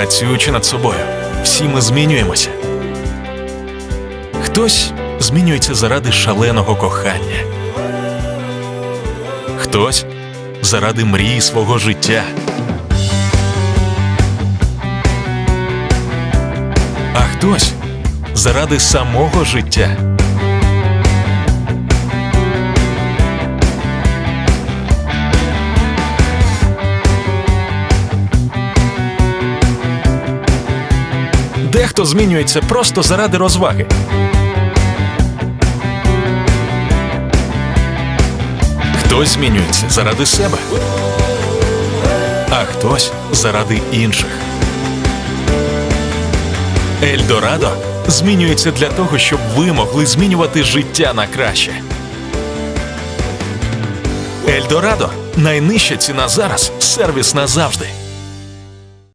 Працюючи над собою, всі ми змінюємося. Хтось змінюється заради шаленого кохання. Хтось заради мрії свого життя. А хтось заради самого життя. Дехто змінюється просто заради розваги. Хтось змінюється заради себе, а хтось заради інших. Ельдорадо змінюється для того, щоб ви могли змінювати життя на краще. Ельдорадо найнижча ціна зараз, сервіс назавжди.